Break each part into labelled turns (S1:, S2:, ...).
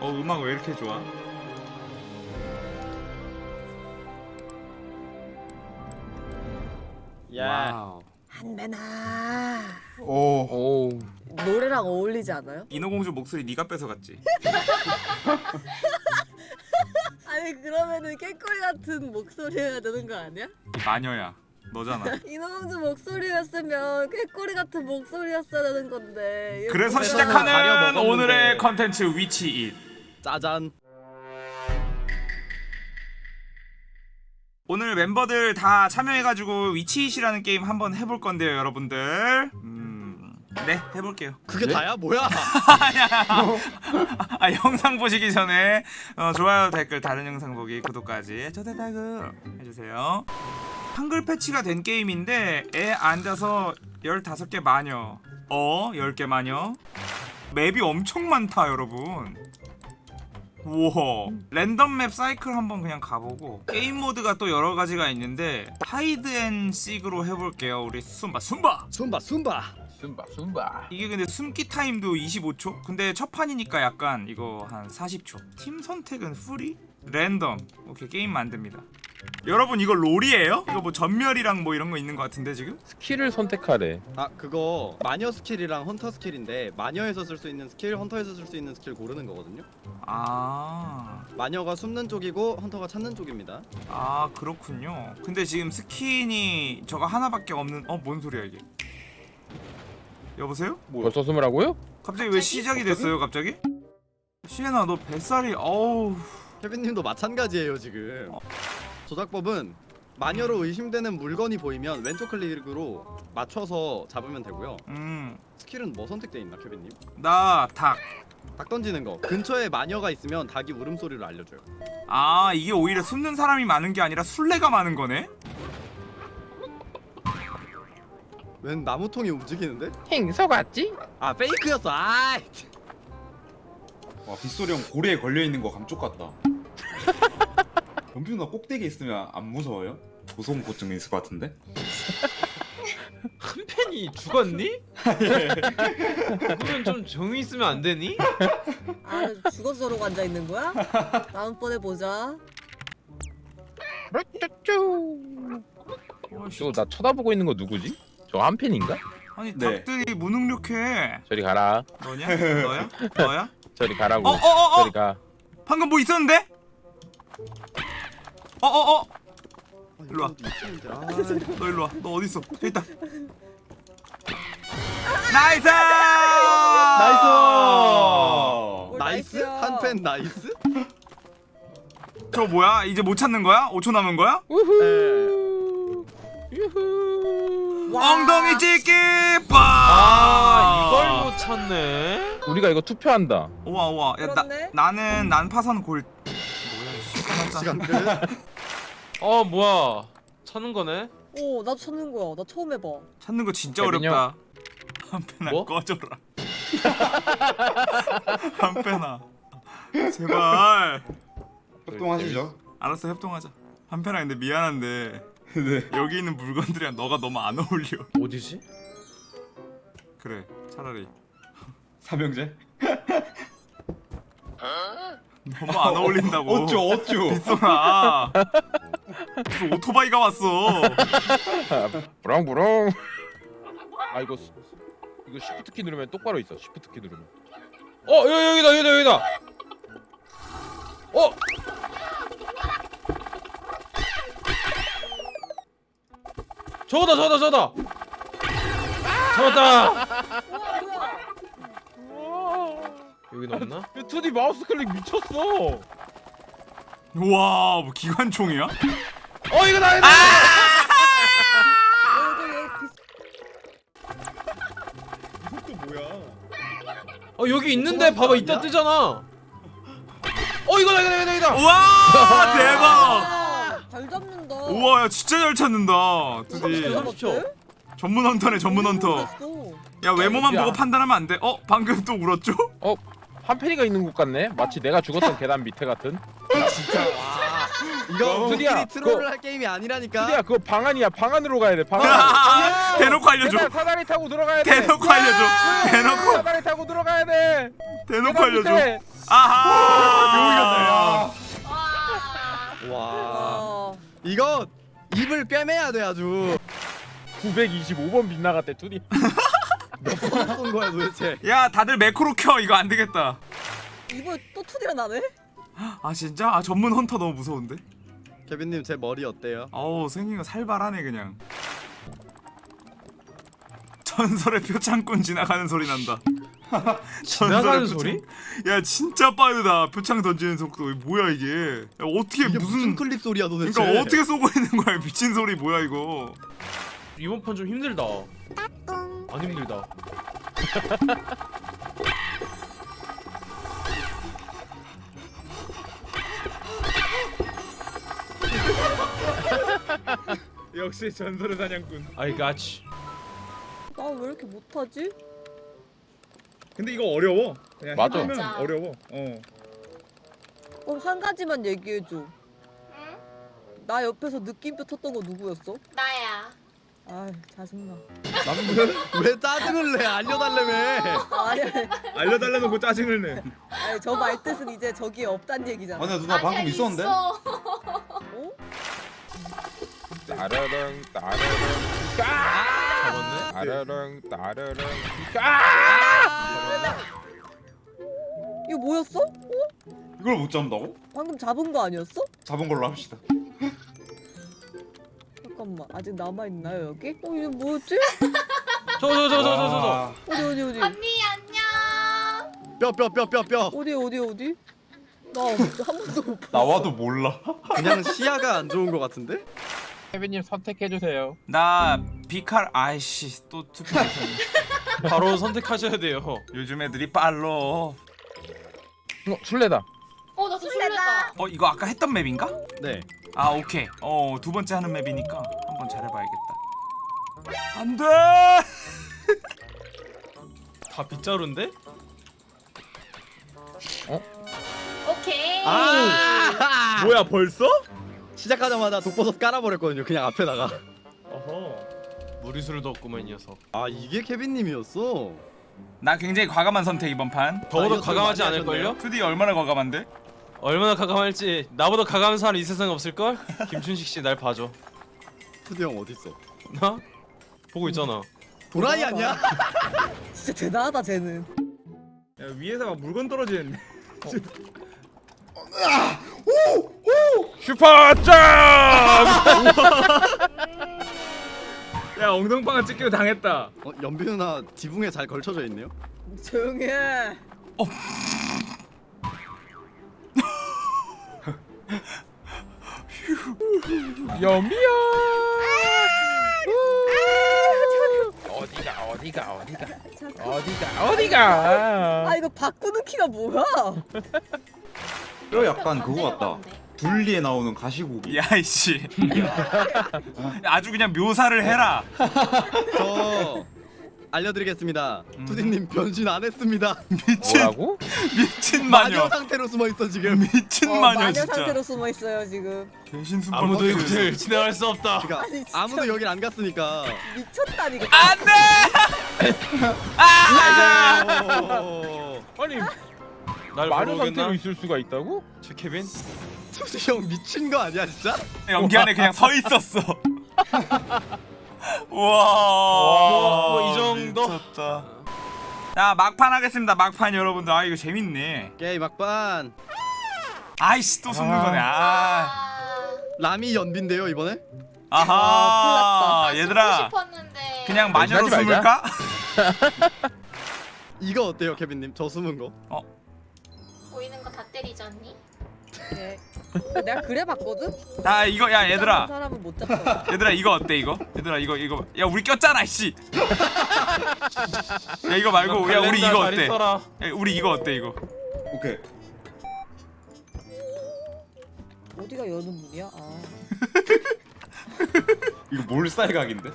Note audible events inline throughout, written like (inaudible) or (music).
S1: 어 음악 왜 이렇게 좋아?
S2: 야.
S3: 한배나
S1: 오.
S4: 오.
S3: 노래랑 어울리지 않아요?
S1: 인어공주 목소리 네가 뺏어갔지. (laughs)
S3: 아니 그러면은 깨꼬리 같은 목소리여야 되는 거 아니야?
S1: 이 마녀야. 너잖아. (laughs)
S3: 인어공주 목소리였으면 깨꼬리 같은 목소리였어야 되는 건데
S1: 그래서? 시작하는. 오늘의 컨텐츠 위치 잇.
S2: 짜잔.
S1: 오늘 멤버들 다 참여해가지고 위치잇이라는 게임 한번 해볼 건데요, 여러분들. 음, 네 해볼게요.
S2: 그게
S4: 네?
S2: 다야? 뭐야? (laughs)
S1: 아 영상 보시기 전에 어, 좋아요 댓글 다른 영상 보기 구독까지 초대다그 해주세요 한글 패치가 된 게임인데 애 앉아서 15개 마녀 어 10개 마녀 map이 엄청 많다 여러분 우와 랜덤 map 사이클 한번 그냥 가보고 게임 모드가 또 여러 가지가 있는데 hide and seek로 해볼게요 우리 숨바 숨바
S2: 숨바 숨바.
S4: 숨바 숨바.
S1: 이게 근데 숨기 타임도 25초? 근데 첫 판이니까 약간 이거 한 40초 팀 선택은 free? 랜덤 오케이 게임 만듭니다 여러분 이거 롤이에요? 이거 뭐 점멸이랑 뭐 이런 거 있는 거 같은데 지금?
S4: 스킬을 선택하래.
S2: 아 그거 마녀 스킬이랑 헌터 스킬인데 마녀에서 쓸 수 있는 스킬, 헌터에서 쓸 수 있는 스킬 고르는 거거든요.
S1: 아...
S2: 마녀가 숨는 쪽이고 헌터가 찾는 쪽입니다.
S1: 아 그렇군요 근데 지금 스킨이 저거 하나밖에 없는 어 뭔 소리야 이게 여보세요?
S4: 벌써 숨으라고요?
S1: 갑자기 왜 시작이 됐어요 갑자기? 시에나 너 뱃살이 어우
S2: 케빈님도 마찬가지예요 지금. 조작법은 마녀로 의심되는 물건이 보이면 왼쪽 클릭으로 맞춰서 잡으면 되고요.
S1: 음나
S2: 스킬은 뭐 선택돼 있나 케빈님?
S1: 닭.
S2: 닭 던지는 거. 근처에 마녀가 있으면 닭이 울음소리를 알려줘요.
S1: 아 이게 오히려 숨는 사람이 많은 게 아니라 술래가 많은 거네?
S2: 웬 나무통이 움직이는데?
S4: 행서 같지?
S2: 아 페이크였어. 아.
S5: 와 빗소리 형 고리에 걸려 있는 거 감쪽 같다. (laughs) 연필 누나 꼭대기에 있으면 안 무서워요? 고소공포증 있을 것 같은데?
S6: 큰 팬이 죽었니? 그러면 좀 정이 있으면 안 되니?
S3: 아 죽어서 저러고 앉아 있는 거야? 다음번에 보자.
S1: 어이씨,
S4: 저나 쳐다보고 있는 거 누구지? 저 한 팬인가?
S1: 아니
S5: 네.
S1: 닭들이 무능력해
S4: 저리 가라.
S1: 너냐? 너야? 너야?
S4: 저리 가라고.
S1: 어 어어어
S4: 저리 가.
S1: 방금 뭐 있었는데? 어어어
S2: 아,
S1: 일로 와.
S2: 여기 있었는데. 아.
S1: 너 일로 와 너 어딨어 있다
S5: nice nice!
S3: 뭘 nice? nice야.
S2: 한팬 nice?
S1: 저 뭐야? 이제 못 찾는 거야? 5초 남은 거야?
S4: 우후. 유후.
S3: 와.
S1: 엉덩이 찍기 빠!
S6: 아 이걸 못 찾네.
S4: 우리가 이거 투표한다.
S1: 우와 우와 야, 나. 나는 난파선 골.
S2: 시간 끝.
S6: 어 뭐야? 찾는 거네.
S3: 오 나도 찾는 거야 나 처음 해봐
S1: 찾는 거 진짜
S4: 케빈
S1: 어렵다 한편아
S6: 뭐?
S1: 꺼져라 (laughs) 한편아 제발
S5: 협동하시죠.
S1: 알았어 협동하자 한편아 근데 미안한데 (laughs)
S5: 네.
S1: 여기 있는 물건들이랑 너가 너무 안 어울려
S6: 어디지?
S1: 그래 차라리
S5: 삼형제?
S1: 너무 안 어울린다고
S5: 어쭈 어쭈.
S1: 빗소나 무슨 오토바이가 왔어
S4: 부렁부렁. 아 이거 수- 이거 시프트 키 누르면 똑바로 있어. 시프트 키 누르면.
S6: 어 여기 여기 다 여기다 여기다. 어. 저거다 저거다 저거다. 잡았다. 여기 없나?
S4: 2D 마우스 클릭 미쳤어.
S1: 우와 뭐 기관총이야?
S6: 어 이거다.
S3: 여기 여기
S2: 이것도 뭐야?
S6: 어 여기 있는데 봐봐 이따 뜨잖아. 어 이거다 이거다 이거다 이거다.
S1: 우와 대박
S3: 아, 잘 잡는다
S1: 우와 야 진짜 잘 찾는다 드디
S3: 잘
S6: 삼십 초.
S3: 잡았대?
S1: 전문 헌터네 전문 헌터
S3: 모르겠어.
S1: 야 외모만
S4: 야.
S1: 보고 판단하면 안 돼? 어? 방금 또 울었죠?
S4: 한 팬이가 있는 곳 같네. 마치 내가 죽었던 계단 밑에 같은.
S2: 진짜 와. 이거
S4: 드디어
S2: 트롤을
S4: 그거-
S2: 할 게임이 아니라니까.
S4: 드디어 그거 방 안이야. 방 안으로 가야 돼. 방 안.
S1: 대놓고 알려줘
S4: 계단 사다리 타고 들어가야 돼.
S1: 대놓고 알려줘 대놓고
S4: 사다리 타고 들어가야 돼.
S1: 대놓고 알려줘
S4: 밑에.
S1: 아하.
S7: 와.
S2: 와
S3: 어.
S2: 이거 입을 꿰매야 돼 아주
S4: 925번 빗나갔대 투디. (laughs)
S2: 몇번쏜 거야 도대체
S1: 야 다들 매크로 켜 이거 안 되겠다.
S3: 이거 또 투디가 나네?
S1: 아 진짜? 아 전문 헌터 너무 무서운데?
S2: 케빈님 제 머리 어때요?
S1: 어우 생긴 거 살벌하네 그냥. 전설의 표창꾼 지나가는 소리 난다. (laughs)
S6: 지나가는 소리?
S1: 야 진짜 빠르다. 표창 던지는 속도 뭐야 이게? 야, 어떻게
S2: 이게 무슨,
S1: 무슨?
S2: 클립 소리야 도대체
S1: 그러니까 어떻게 쏘고 있는 거야 미친 소리 뭐야 이거?
S6: 이번 판 좀 힘들다. 안 힘들다. (laughs)
S1: 역시 전설의 사냥꾼.
S6: I got you.
S3: 나왜 이렇게 못하지?
S1: 근데 이거 어려워. 그냥
S4: 맞아.
S7: 해보면 맞아.
S1: 어려워. 어.
S3: 그럼 한 가지만 얘기해줘.
S7: 응?
S3: 나 옆에서 느낌표 텄던 거 누구였어?
S7: 나야.
S3: 아 짜증나.
S2: 왜 짜증을 내 알려달라며
S3: 아니 아니,
S1: 알려달라놓고 짜증을 내.
S3: 아니 저 말뜻은 이제 저기에 없단 얘기잖아.
S5: 아니야 누나 방금
S7: 아니야,
S5: 있었는데?
S7: 있어.
S3: 어?
S4: 따르릉 따르릉
S6: 잡았네.
S4: 따르릉 따르릉.
S3: 이거 뭐였어?
S5: 이걸 못 잡는다고?
S3: 방금 잡은 거 아니었어?
S5: 잡은 걸로 합시다
S3: 잠깐만 아직 남아 있나요 여기? 어 이거 뭐였지?
S6: 저 저 저 저 저 저 저.
S5: 아,
S3: 어디 어디 어디
S7: 언니 안녕.
S2: 뼈 뼈 뼈 뼈뼈
S3: 어디 어디 어디? 나한 번도 못 봤어.
S5: 나와도 몰라
S2: 그냥 시야가 안 좋은 거 같은데?
S4: 케빈님 선택해 주세요.
S1: 나 비칼 아이씨 또 투표 못했네.
S6: 바로 선택하셔야 돼요.
S1: 요즘 애들이 빨로.
S4: 어 술래다.
S7: 어, 나 술래다.
S1: 어 이거 아까 했던 맵인가?
S2: 네
S1: 아 오케이. 어 두 번째 하는 맵이니까 한번 잘해봐야겠다. 안돼. (laughs)
S6: 다 빗자루인데?
S7: 오케이.
S2: 아
S1: 뭐야 벌써?
S2: 시작하자마자 독버섯 깔아버렸거든요 그냥 앞에다가
S6: 어허. 무리수를 없구만 이 녀석.
S2: 아 이게 케빈님이었어?
S1: 나 굉장히 과감한 선택 이번 판.
S6: 더더욱
S2: 이거 좀
S6: 과감하지 않을걸요?
S2: 하셨네요.
S1: 2D 얼마나 과감한데?
S6: 얼마나 과감할지 나보다 과감한 사람 이 세상에 없을걸? 김춘식 씨 날 봐줘.
S2: 투디 형 어딨어?
S6: 나? 보고 있잖아.
S2: 도라이 아니야? (laughs)
S3: 진짜 대단하다 쟤는.
S1: 야 위에서 막 물건 떨어지는데. (laughs)
S4: 슈퍼 점! (laughs)
S1: 야 엉덩방아 찍기로 당했다.
S2: 어, 연비 누나 지붕에 잘 걸쳐져 있네요
S3: 조용히 해.
S4: 여미야. 어디가 어디가 어디가 어디가 어디가.
S3: 아 이거 바꾸는 키가 뭐야? (laughs)
S5: 뼈 약간 그거 같다. 둘리에 나오는 가시고기
S1: 야이씨. (laughs) 아주 그냥 묘사를 해라. (laughs)
S2: 저 알려드리겠습니다
S1: 음.
S2: 투디님 변신 안 했습니다 (laughs)
S1: 미친
S4: 뭐라고?
S1: 미친
S2: 마녀
S1: 마녀.
S2: 상태로 숨어 있어 지금 (laughs)
S1: 미친
S3: 어,
S1: 마녀
S3: 마녀
S1: 진짜.
S3: 상태로 숨어 있어요 지금.
S1: 대신 슈퍼
S6: 아무도. 이곳을 지나갈 수 없다.
S2: 그러니까
S3: 아니.
S2: 아무도 여길 안 갔으니까
S3: 미쳤다니까.
S1: 안돼. 아!
S2: 오,
S6: 아니 날
S4: 마녀 상태로? 있을 수가 있다고?
S6: 제 케빈?
S2: 투디 형 미친 거 아니야 진짜?
S1: 연기 안에 그냥 서 있었어. (laughs) 우와.
S6: 뭐이 정도?
S1: 미쳤다. 자 막판 하겠습니다. 막판 여러분들. 아 이거 재밌네.
S2: 게임 막판
S1: 아이씨 또 숨는
S4: 아.
S1: 거네. 아.
S2: 라미 연비인데요 이번에?
S1: 아하.
S7: 나
S1: 얘들아. 그냥 마녀로
S4: 말자.
S1: 숨을까? (laughs)
S2: 이거 어때요 케빈 님? 저 숨은 거
S7: 보이는 거 다 때리잖니?
S3: 네. 내가 그래 봤거든.
S1: 자 이거 야 얘들아.
S3: 사람은 못 잡아.
S1: 얘들아 이거 어때 이거? 얘들아 이거 이거 야 우리 꼈잖아 씨. 야 이거 말고 야 우리 이거 어때? 야, 우리 이거 어때 이거?
S5: 오케이
S3: 어디가 여는 문이야? 아. (laughs)
S5: 이거 몰살각인데?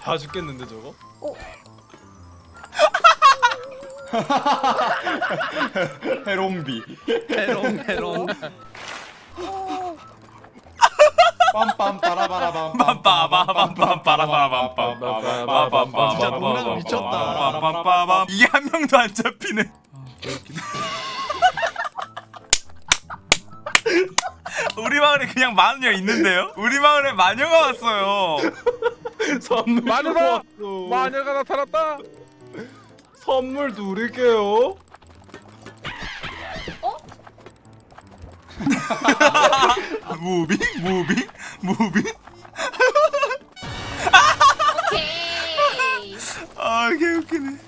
S6: 다 죽겠는데 저거? (laughs)
S5: 해롱비.
S2: 해롱 해롱.
S5: 빰빰 빠라바라밤
S1: 빰빠바밤 빰빠라바밤 빰빠바밤 진짜 노래가 미쳤다. 빰빰빠밤 이게 한 명도 안 잡히네. 아, 우리 마을에 그냥 마녀 있는데요? 우리 마을에 마녀가 왔어요.
S6: 마녀가
S4: 마녀가 나타났다.
S6: 선물 드릴게요. (laughs)
S1: 무빙 무빙 무빙.
S7: 오케이.
S1: 아 개웃기네.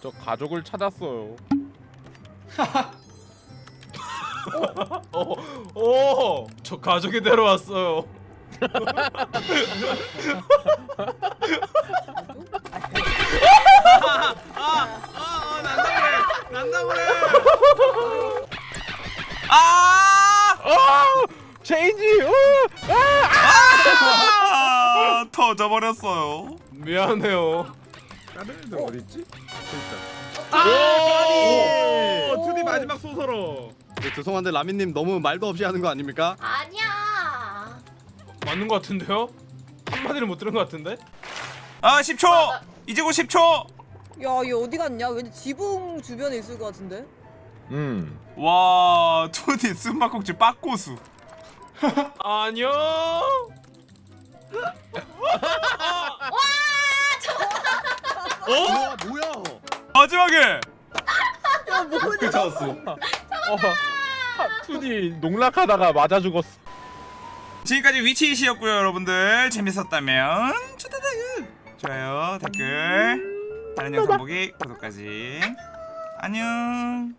S4: 저 가족을 찾았어요.
S6: 어, 오, 저 가족이 데려왔어요. (laughs)
S1: 아!
S4: 아! 체인지! 어!
S1: 아! 터져버렸어요.
S6: 미안해요.
S4: 다른 애들 어디 있지?
S2: 오!
S5: 투디 마지막 소서로.
S2: 네, 죄송한데 라미님 너무 말도 없이 하는 거 아닙니까?
S7: 아니야.
S6: 맞는 것 같은데요? 한 마디를 못 들은 것 같은데?
S1: 아 10초. 이제 곧 10초.
S3: 야얘 어디 갔냐? 왠지 지붕 주변에 있을 것 같은데?
S4: 음.
S1: 와 투디 숨바꼭질 빠꼬수. (laughs)
S6: 안녕.
S2: 와 뭐야?
S1: 마지막에
S3: 야 뭐냐?
S5: 찾았어.
S4: 어. 하, 투디 농락하다가 맞아 죽었어.
S1: 지금까지 위치이시였고요 여러분들 재밌었다면 좋아요 댓글 다른 영상 보기 구독까지. 안녕